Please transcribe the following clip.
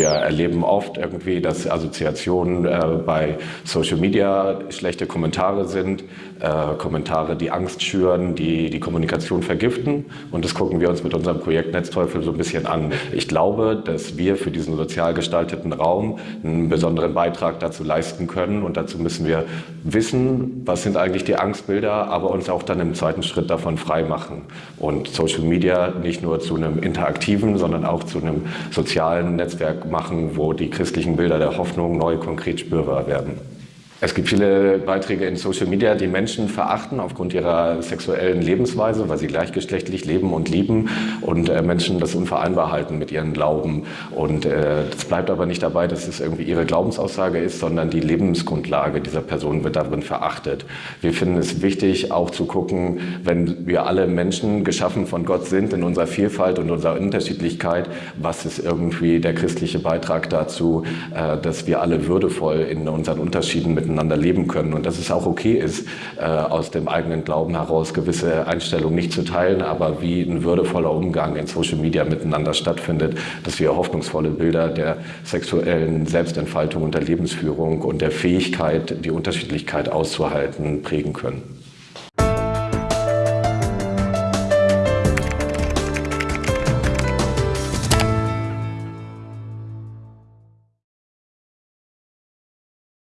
Wir erleben oft irgendwie, dass Assoziationen äh, bei Social Media schlechte Kommentare sind, äh, Kommentare, die Angst schüren, die die Kommunikation vergiften. Und das gucken wir uns mit unserem Projekt Netzteufel so ein bisschen an. Ich glaube, dass wir für diesen sozial gestalteten Raum einen besonderen Beitrag dazu leisten können. Und dazu müssen wir wissen, was sind eigentlich die Angstbilder, aber uns auch dann im zweiten Schritt davon frei machen. Und Social Media nicht nur zu einem interaktiven, sondern auch zu einem sozialen Netzwerk machen, wo die christlichen Bilder der Hoffnung neu konkret spürbar werden. Es gibt viele Beiträge in Social Media, die Menschen verachten aufgrund ihrer sexuellen Lebensweise, weil sie gleichgeschlechtlich leben und lieben und äh, Menschen das unvereinbar halten mit ihren Glauben. Und äh, bleibt aber nicht dabei, dass es irgendwie ihre Glaubensaussage ist, sondern die Lebensgrundlage dieser Person wird darin verachtet. Wir finden es wichtig, auch zu gucken, wenn wir alle Menschen geschaffen von Gott sind, in unserer Vielfalt und unserer Unterschiedlichkeit, was ist irgendwie der christliche Beitrag dazu, äh, dass wir alle würdevoll in unseren Unterschieden mit miteinander leben können und dass es auch okay ist, äh, aus dem eigenen Glauben heraus gewisse Einstellungen nicht zu teilen, aber wie ein würdevoller Umgang in Social Media miteinander stattfindet, dass wir hoffnungsvolle Bilder der sexuellen Selbstentfaltung und der Lebensführung und der Fähigkeit, die Unterschiedlichkeit auszuhalten, prägen können.